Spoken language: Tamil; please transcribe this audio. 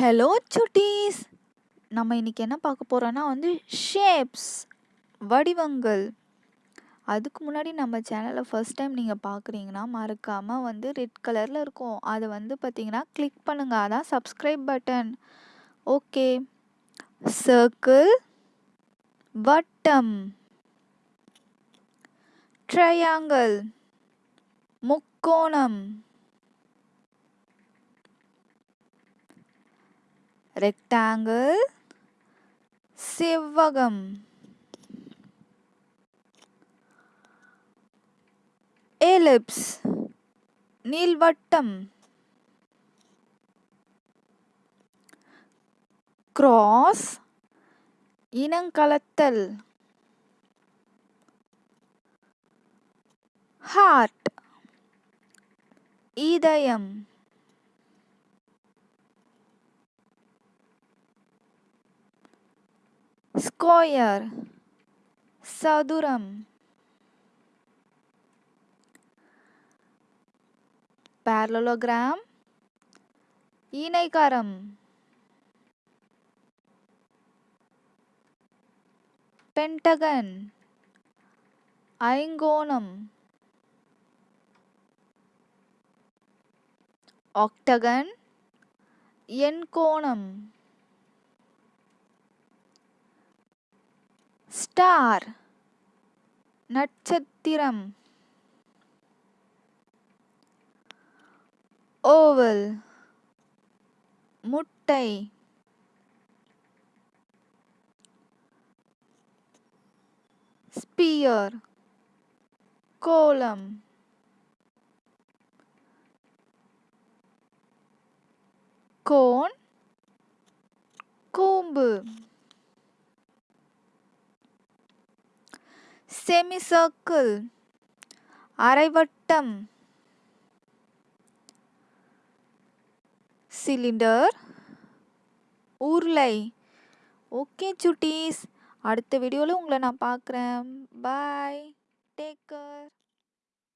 ஹலோ சுட்டீஸ் நம்ம இன்றைக்கி என்ன பார்க்க போகிறோன்னா வந்து ஷேப்ஸ் வடிவங்கள். அதுக்கு முன்னாடி நம்ம சேனலை ஃபஸ்ட் டைம் நீங்கள் பார்க்குறீங்கன்னா மறக்காமல் வந்து ரெட் கலரில் இருக்கும். அதை வந்து பார்த்தீங்கன்னா கிளிக் பண்ணுங்கள் அதான் சப்ஸ்கிரைப் பட்டன் ஓகே சர்க்கிள் வட்டம். ட்ரையாங்கிள் முக்கோணம். ரெக்டாங்கிள் செவ்வகம் எலிப்ஸ் நீள்வட்டம் கிராஸ் இனங்கலத்தல் ஹார்ட் இதயம் ஸ்கொயர் சதுரம் parallelogram இணைகரம் பென்டகன் ஐங்கோணம் ஆக்டகன் எண்கோணம் ஸ்டார் நட்சத்திரம் ஓவல் முட்டை ஸ்பியர் கோலம் கோன் கூம்பு செமிசர்க்கிள் அரைவட்டம் சிலிண்டர் உருளை. ஓகே சுட்டீஸ். அடுத்த வீடியோவில் உங்களை நான் பார்க்குறேன். பாய். Take care.